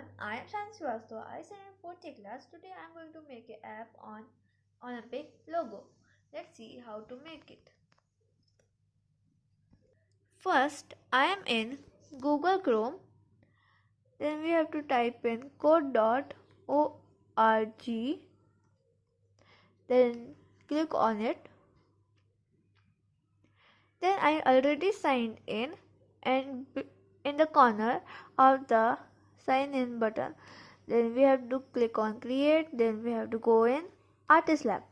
everyone, I am Shan Srivastava. I study in 4th class. Today I am going to make an app on Olympic logo. Let's see how to make it. First, I am in Google Chrome. Then we have to type in code.org. Then click on it. Then I already signed in and in the corner of the sign in button. Then we have to click on create. Then we have to go in artist lab.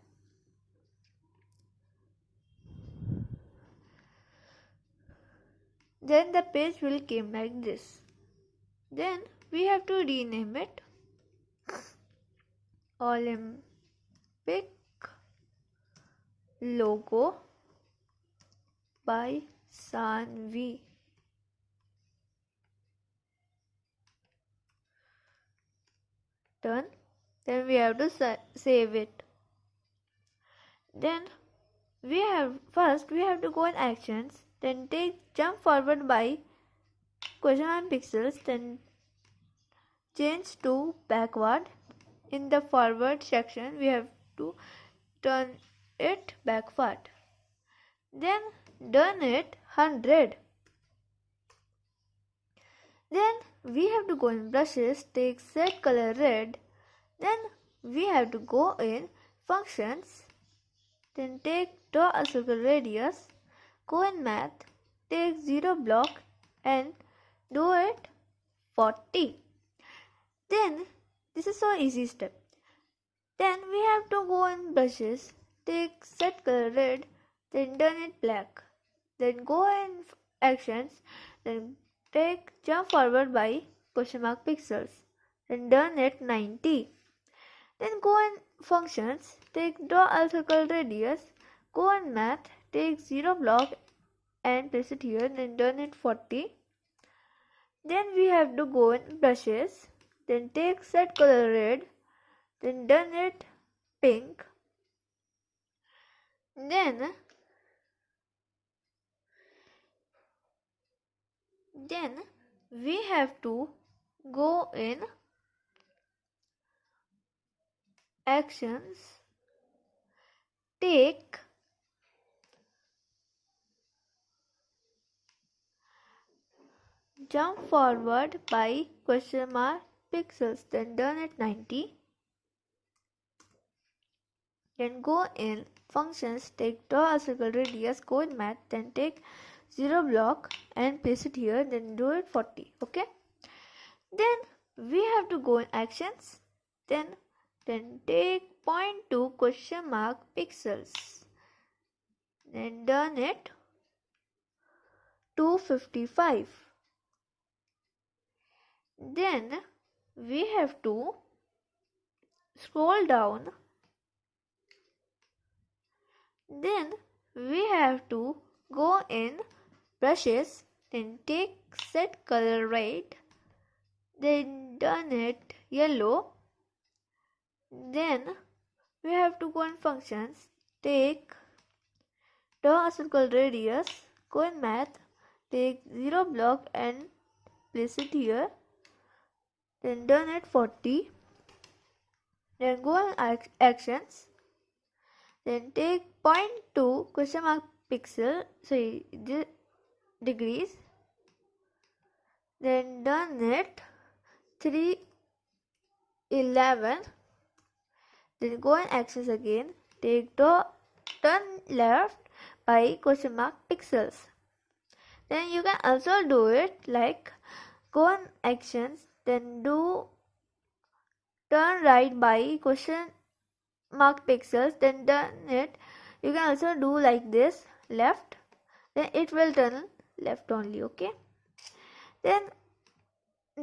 Then the page will came like this. Then we have to rename it. Olympic logo by Sanvi done then we have to sa save it. Then we have first we have to go in actions then take jump forward by question mark pixels then change to backward. In the forward section we have to turn it backward. Then done it 100 then we have to go in brushes take set color red. Then we have to go in functions. Then take draw a circle radius go in math take zero block and do it 40 then this is so easy step. Then we have to go in brushes take set color red then turn it black. Then go in actions then Take jump forward by question mark pixels. Then done at 90. Then go in functions. Take draw a circle radius. Go in math. Take zero block and place it here. Then done it 40. Then we have to go in brushes. Then take set color red. Then done it pink. Then then we have to go in actions take jump forward by question mark pixels then done at 90 then go in functions take draw a circle radius in math then take 0 block and place it here then do it 40 okay? Then we have to go in actions then then take point to question mark pixels then done it 255 then we have to scroll down. Then we have to go in brushes then take set color red then turn it yellow. Then we have to go in functions. Take draw a circle radius go in math take zero block and place it here then done it 40 then go in actions then take point to question mark pixel sorry degrees. Then done it. 311 then go and access again. Take the turn left by question mark pixels. Then you can also do it like go on actions then do turn right by question mark pixels then done it. You can also do like this left. Then it will turn left only okay? Then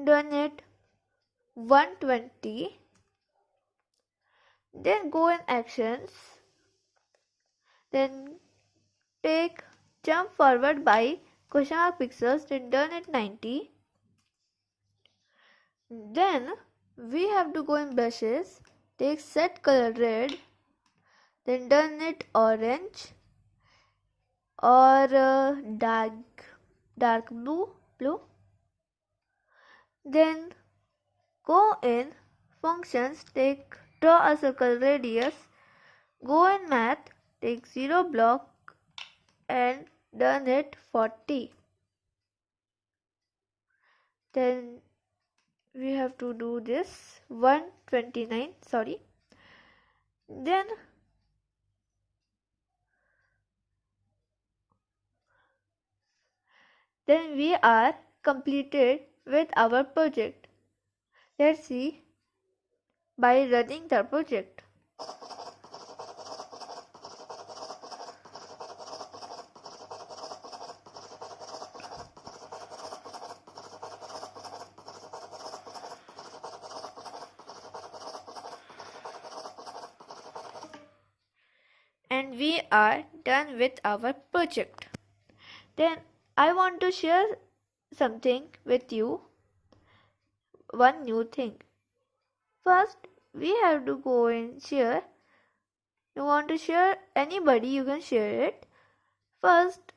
done it 120 then go in actions. Then take jump forward by question mark pixels then done it 90 then we have to go in brushes take set color red then done it orange or uh, dark dark blue blue. Then go in functions take draw a circle radius. Go in math take 0 block and done it 40 then we have to do this 129 sorry. Then then we are completed with our project. Let's see. By running the project. And we are done with our project. Then I want to share something with you. One new thing. First, we have to go and share. You want to share anybody, you can share it. First,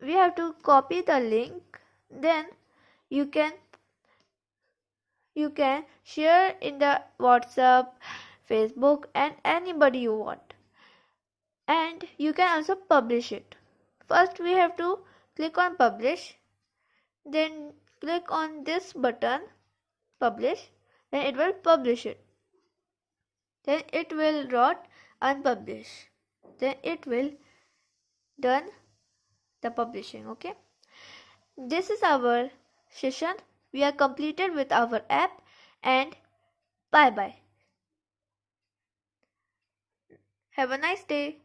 we have to copy the link. Then you can you can share in the WhatsApp, Facebook, and anybody you want and you can also publish it first we have to click on publish then click on this button publish then it will publish it. Then it will not unpublish. Then it will done the publishing okay? This is our session. We are completed with our app and bye bye have a nice day